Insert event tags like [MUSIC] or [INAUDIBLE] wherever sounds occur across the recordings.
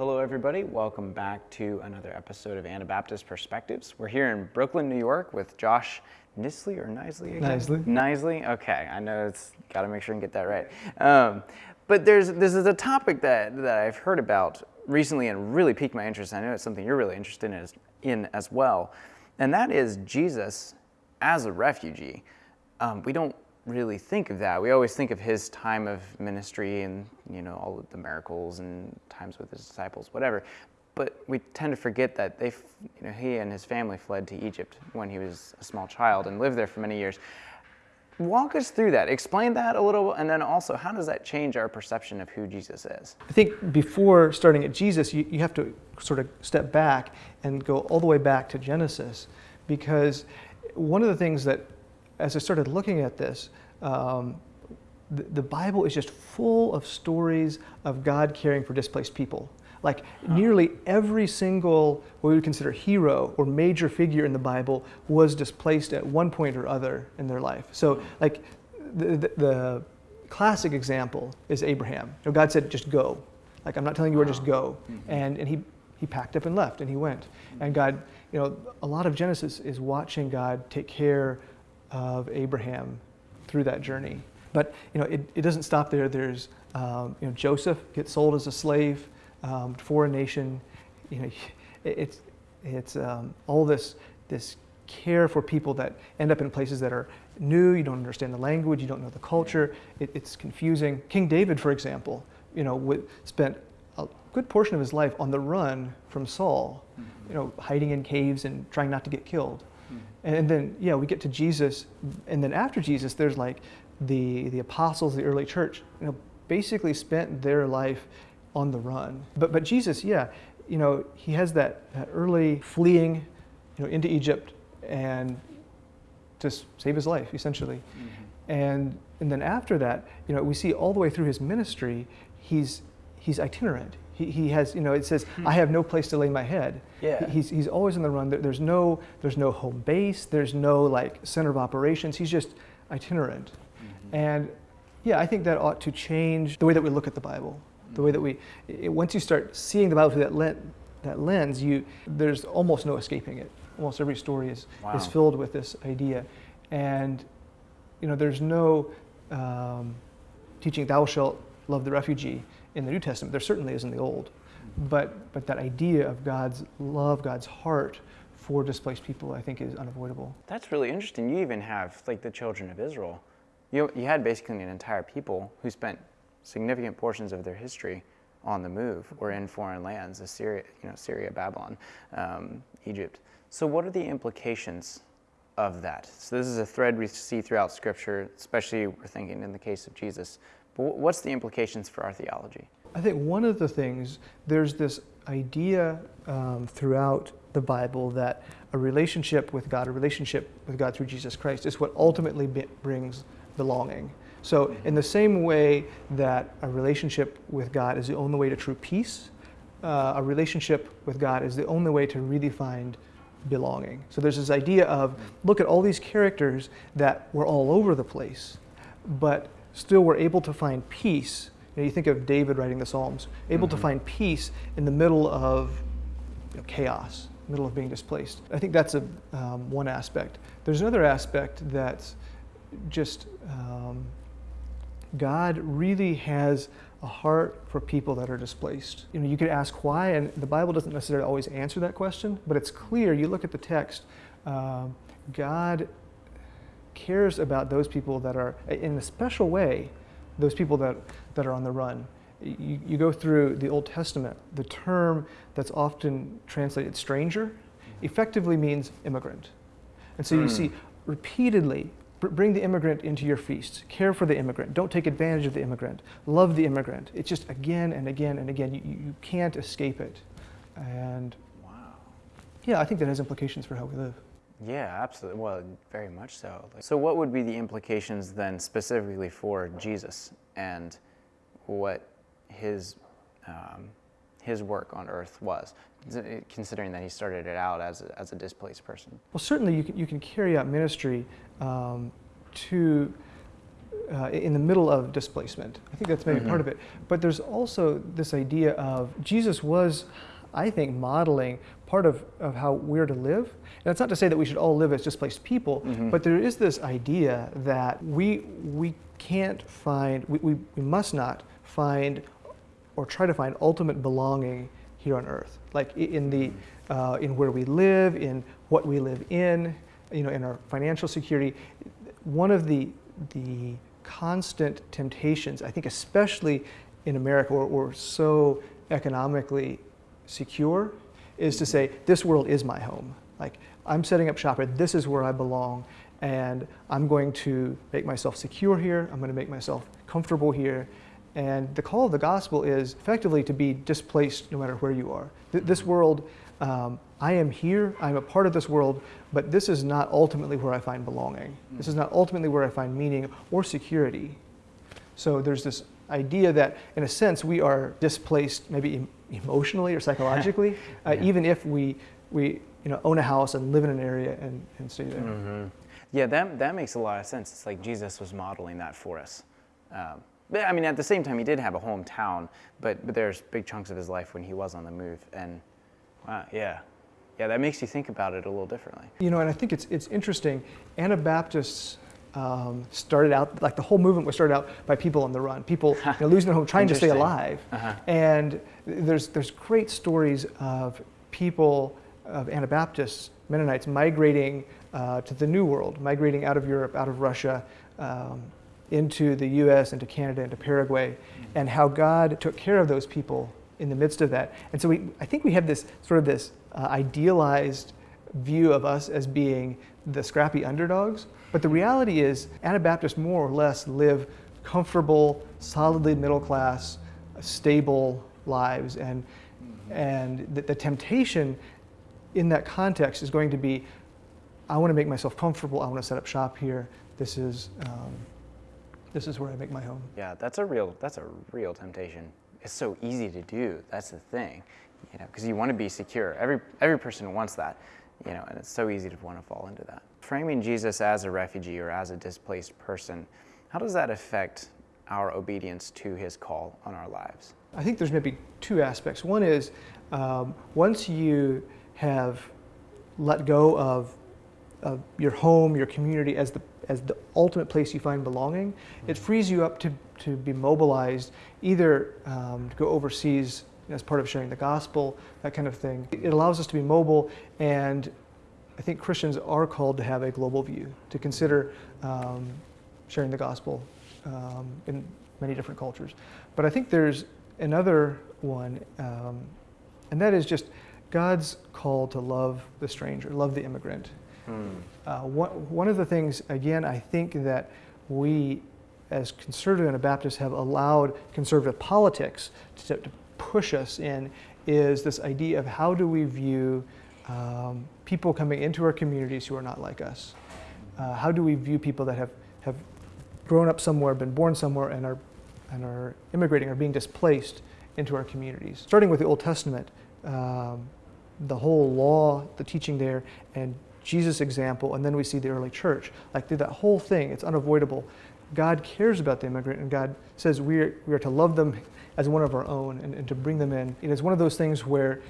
Hello, everybody. Welcome back to another episode of Anabaptist Perspectives. We're here in Brooklyn, New York with Josh Nisley or Nisley again? Nisley. Nisley? Okay, I know it's got to make sure and get that right. Um, but there's, this is a topic that, that I've heard about recently and really piqued my interest. I know it's something you're really interested in as, in as well. And that is Jesus as a refugee. Um, we don't really think of that. We always think of his time of ministry and you know all the miracles and times with his disciples, whatever. But we tend to forget that they, you know, he and his family fled to Egypt when he was a small child and lived there for many years. Walk us through that. Explain that a little, and then also, how does that change our perception of who Jesus is? I think before starting at Jesus, you, you have to sort of step back and go all the way back to Genesis, because one of the things that, as I started looking at this, um, the, the Bible is just full of stories of God caring for displaced people. Like nearly every single what we would consider hero or major figure in the Bible was displaced at one point or other in their life. So like the, the, the classic example is Abraham. You know, God said, just go. Like I'm not telling you where, just go. Mm-hmm. And, and he, he packed up and left and he went. And God, you know, a lot of Genesis is watching God take care of Abraham through that journey. But you know, it, it doesn't stop there. There's um, you know, Joseph gets sold as a slave um, for a nation. You know, [LAUGHS] it's it's um, all this this care for people that end up in places that are new. You don't understand the language. You don't know the culture. It, it's confusing. King David, for example, you know, spent a good portion of his life on the run from Saul. Mm-hmm. You know, hiding in caves and trying not to get killed. Mm-hmm. And then yeah, we get to Jesus, and then after Jesus, there's like the the apostles, the early church. You know, basically spent their life on the run. But, but Jesus, yeah, you know, he has that, that early fleeing you know, into Egypt and to save his life, essentially. Mm-hmm. And, and then after that, you know, we see all the way through his ministry, he's, he's itinerant. He, he has, you know, it says, hmm. I have no place to lay my head. Yeah. He's, he's always on the run. there's, no, there's no home base. There's no like center of operations. He's just itinerant. Mm-hmm. And yeah, I think that ought to change the way that we look at the Bible the way that we, it, once you start seeing the Bible through that, lens, that lens, you, there's almost no escaping it. Almost every story is, wow. is filled with this idea. And, you know, there's no um, teaching, thou shalt love the refugee in the New Testament. There certainly is in the Old. But, but that idea of God's love, God's heart for displaced people, I think is unavoidable. That's really interesting. You even have, like, the children of Israel. You, you had basically an entire people who spent significant portions of their history on the move or in foreign lands, Assyria, you know, Syria, Babylon, um, Egypt. So what are the implications of that? So this is a thread we see throughout Scripture, especially we're thinking in the case of Jesus. But what's the implications for our theology? I think one of the things, there's this idea um, throughout the Bible that a relationship with God, a relationship with God through Jesus Christ, is what ultimately brings belonging. So, in the same way that a relationship with God is the only way to true peace, uh, a relationship with God is the only way to really find belonging. So, there's this idea of look at all these characters that were all over the place, but still were able to find peace. You, know, you think of David writing the Psalms, able mm-hmm. to find peace in the middle of you know, chaos, middle of being displaced. I think that's a, um, one aspect. There's another aspect that's just um, God really has a heart for people that are displaced. You know, you could ask why, and the Bible doesn't necessarily always answer that question, but it's clear. You look at the text, uh, God cares about those people that are, in a special way, those people that, that are on the run. You, you go through the Old Testament, the term that's often translated stranger effectively means immigrant. And so you hmm. see repeatedly bring the immigrant into your feasts. Care for the immigrant. Don't take advantage of the immigrant. Love the immigrant. It's just again and again and again. You, you can't escape it. And wow. Yeah, I think that has implications for how we live. Yeah, absolutely. Well, very much so. So, what would be the implications then specifically for Jesus and what his um, his work on earth was? Considering that he started it out as a, as a displaced person. Well, certainly you can, you can carry out ministry um, to uh, in the middle of displacement. I think that's maybe mm-hmm. part of it. But there's also this idea of Jesus was, I think, modeling part of, of how we're to live. And that's not to say that we should all live as displaced people, mm-hmm. but there is this idea that we, we can't find, we, we, we must not find or try to find ultimate belonging here on earth, like in the, uh, in where we live, in what we live in, you know, in our financial security. One of the, the constant temptations, I think especially in America where we're so economically secure, is to say, this world is my home. Like, I'm setting up shop here, this is where I belong, and I'm going to make myself secure here, I'm going to make myself comfortable here. And the call of the gospel is effectively to be displaced no matter where you are. This world, um, I am here, I'm a part of this world, but this is not ultimately where I find belonging. This is not ultimately where I find meaning or security. So there's this idea that, in a sense, we are displaced maybe emotionally or psychologically, [LAUGHS] uh, yeah. even if we, we you know, own a house and live in an area and, and stay there. Mm-hmm. Yeah, that, that makes a lot of sense. It's like Jesus was modeling that for us. Um, but I mean, at the same time, he did have a hometown, but, but there's big chunks of his life when he was on the move. And wow, yeah, yeah, that makes you think about it a little differently. You know, and I think it's, it's interesting. Anabaptists um, started out, like the whole movement was started out by people on the run, people [LAUGHS] you know, losing their home, trying to stay alive. Uh-huh. And there's, there's great stories of people, of Anabaptists, Mennonites, migrating uh, to the New World, migrating out of Europe, out of Russia, um, into the US, into Canada, into Paraguay, and how God took care of those people in the midst of that. And so we, I think we have this sort of this uh, idealized view of us as being the scrappy underdogs. But the reality is, Anabaptists more or less live comfortable, solidly middle class, stable lives. And, and the, the temptation in that context is going to be I want to make myself comfortable, I want to set up shop here. This is, um, this is where I make my home. Yeah, that's a real, that's a real temptation. It's so easy to do. That's the thing you know, because you want to be secure. Every, every person wants that, you know, and it's so easy to want to fall into that. Framing Jesus as a refugee or as a displaced person, how does that affect our obedience to his call on our lives? I think there's maybe two aspects. One is um, once you have let go of, of your home, your community as the as the ultimate place you find belonging, it frees you up to, to be mobilized either um, to go overseas as part of sharing the gospel, that kind of thing. It allows us to be mobile, and I think Christians are called to have a global view, to consider um, sharing the gospel um, in many different cultures. But I think there's another one, um, and that is just God's call to love the stranger, love the immigrant. Uh, one, one of the things, again, I think that we as conservative and Anabaptists have allowed conservative politics to, to push us in is this idea of how do we view um, people coming into our communities who are not like us? Uh, how do we view people that have, have grown up somewhere, been born somewhere, and are, and are immigrating or being displaced into our communities? Starting with the Old Testament, um, the whole law, the teaching there, and Jesus' example, and then we see the early church. Like through that whole thing, it's unavoidable. God cares about the immigrant, and God says we are, we are to love them as one of our own and, and to bring them in. It is one of those things where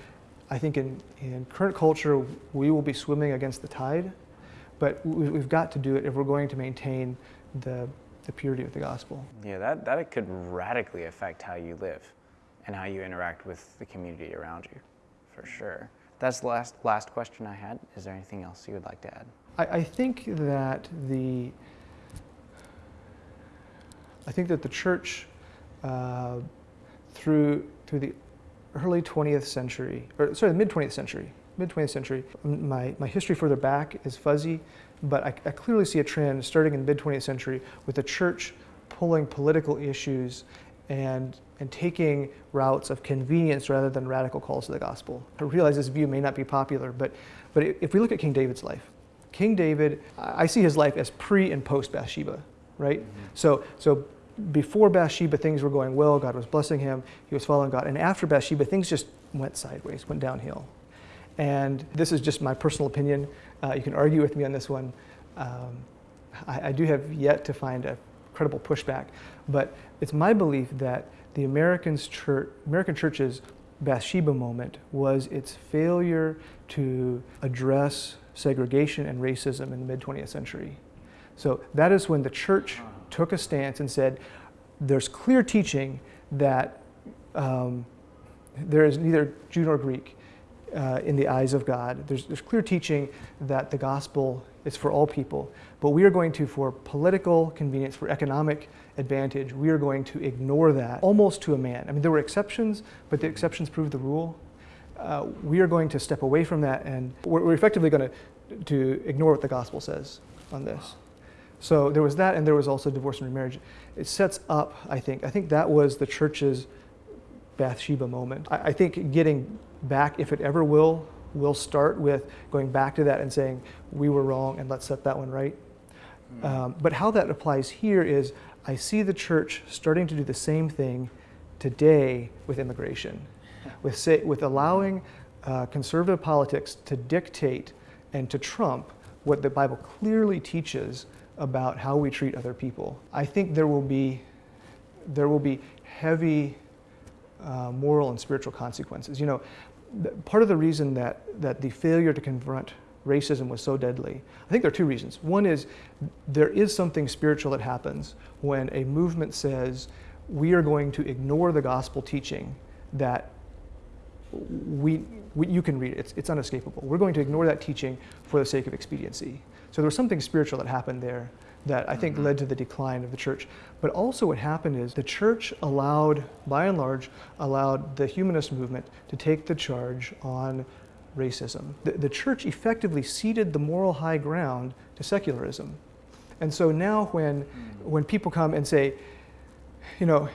I think in, in current culture, we will be swimming against the tide, but we've got to do it if we're going to maintain the, the purity of the gospel. Yeah, that, that could radically affect how you live and how you interact with the community around you, for sure. That's the last, last question I had. Is there anything else you would like to add? I, I think that the I think that the church uh, through through the early 20th century, or sorry, the mid 20th century, mid 20th century. My my history further back is fuzzy, but I, I clearly see a trend starting in the mid 20th century with the church pulling political issues and and taking routes of convenience rather than radical calls to the gospel. I realize this view may not be popular, but but if we look at King David's life, King David, I see his life as pre and post Bathsheba, right? Mm-hmm. So so before Bathsheba, things were going well. God was blessing him. He was following God. And after Bathsheba, things just went sideways, went downhill. And this is just my personal opinion. Uh, you can argue with me on this one. Um, I, I do have yet to find a credible pushback, but it's my belief that the Americans church, American church's Bathsheba moment was its failure to address segregation and racism in the mid 20th century. So that is when the church took a stance and said, there's clear teaching that um, there is neither Jew nor Greek uh, in the eyes of God. There's, there's clear teaching that the gospel is for all people. But we are going to, for political convenience, for economic advantage, we are going to ignore that almost to a man. I mean, there were exceptions, but the exceptions proved the rule. Uh, we are going to step away from that and we're, we're effectively going to, to ignore what the gospel says on this. So there was that, and there was also divorce and remarriage. It sets up, I think, I think that was the church's Bathsheba moment. I, I think getting back, if it ever will, will start with going back to that and saying, we were wrong and let's set that one right. Mm-hmm. Um, but how that applies here is I see the church starting to do the same thing today with immigration, [LAUGHS] with, say, with allowing uh, conservative politics to dictate and to trump what the Bible clearly teaches about how we treat other people. I think there will be, there will be heavy uh, moral and spiritual consequences. You know, part of the reason that, that the failure to confront racism was so deadly, I think there are two reasons. One is there is something spiritual that happens when a movement says we are going to ignore the gospel teaching that we, we, you can read it, it's, it's unescapable. We're going to ignore that teaching for the sake of expediency. So there was something spiritual that happened there that I think mm-hmm. led to the decline of the church. But also what happened is the church allowed, by and large, allowed the humanist movement to take the charge on racism. The, the church effectively ceded the moral high ground to secularism. And so now when, mm. when people come and say, you know,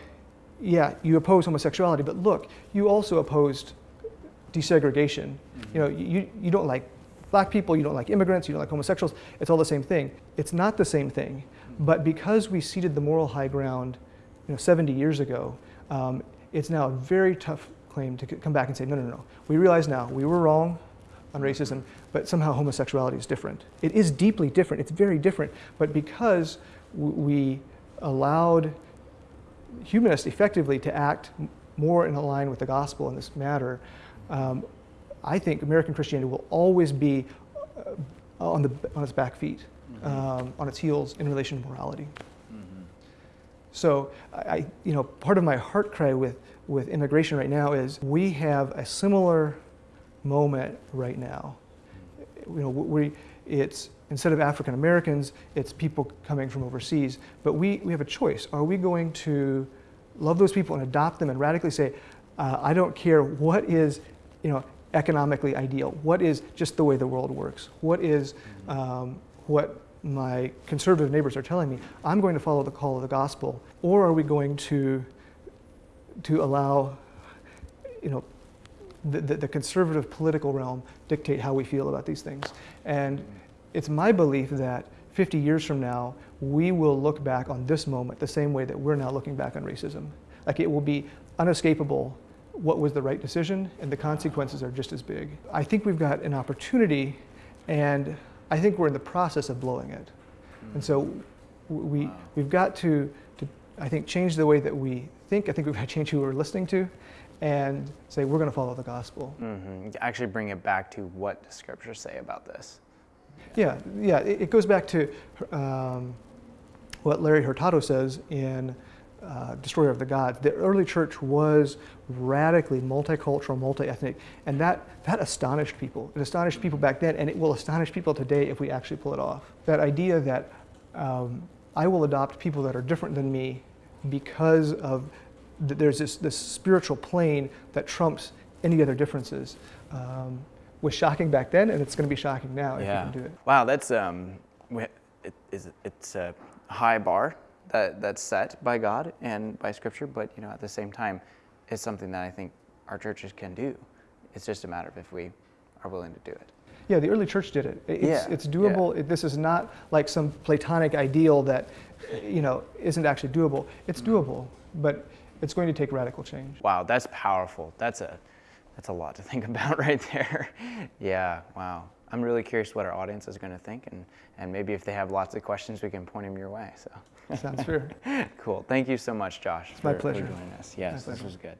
yeah, you oppose homosexuality, but look, you also opposed desegregation. Mm-hmm. You know, you, you don't like black people, you don't like immigrants, you don't like homosexuals, it's all the same thing. It's not the same thing, but because we ceded the moral high ground you know, 70 years ago, um, it's now a very tough claim to come back and say, no, no, no. We realize now we were wrong on racism, but somehow homosexuality is different. It is deeply different, it's very different, but because we allowed humanists effectively to act more in line with the gospel in this matter, um, I think American Christianity will always be uh, on, the, on its back feet, mm-hmm. um, on its heels in relation to morality. Mm-hmm. So, I, you know, part of my heart cry with, with immigration right now is we have a similar moment right now. You know, we, it's instead of African Americans, it's people coming from overseas. But we, we have a choice. Are we going to love those people and adopt them and radically say, uh, I don't care what is, you know, economically ideal? What is just the way the world works? What is um, what my conservative neighbors are telling me? I'm going to follow the call of the gospel, or are we going to to allow, you know, the, the, the conservative political realm dictate how we feel about these things? And it's my belief that 50 years from now, we will look back on this moment the same way that we're now looking back on racism. Like it will be unescapable what was the right decision, and the consequences are just as big. I think we've got an opportunity, and I think we're in the process of blowing it. And so we, we've got to, to, I think, change the way that we think. I think we've got to change who we're listening to and say, we're going to follow the gospel. Mm-hmm. Actually bring it back to what does Scripture say about this? Yeah, yeah. It, it goes back to um, what Larry Hurtado says in uh, destroyer of the gods. The early church was radically multicultural, multi-ethnic, and that, that astonished people. It astonished people back then, and it will astonish people today if we actually pull it off. That idea that um, I will adopt people that are different than me because of th- there's this, this spiritual plane that trumps any other differences um, was shocking back then, and it's going to be shocking now yeah. if you can do it. Wow, that's um, it, is, it's a high bar that, that's set by God and by Scripture, but you know, at the same time, it's something that I think our churches can do. It's just a matter of if we are willing to do it. Yeah, the early church did it. It's, yeah, it's doable. Yeah. It, this is not like some Platonic ideal that, you know, isn't actually doable. It's mm-hmm. doable, but it's going to take radical change. Wow, that's powerful. That's a that's a lot to [LAUGHS] think about right there. yeah, wow. I'm really curious what our audience is going to think, and, and maybe if they have lots of questions, we can point them your way. So Sounds fair. [LAUGHS] cool. Thank you so much, Josh. It's my for- pleasure. For joining us. Yes, this was good.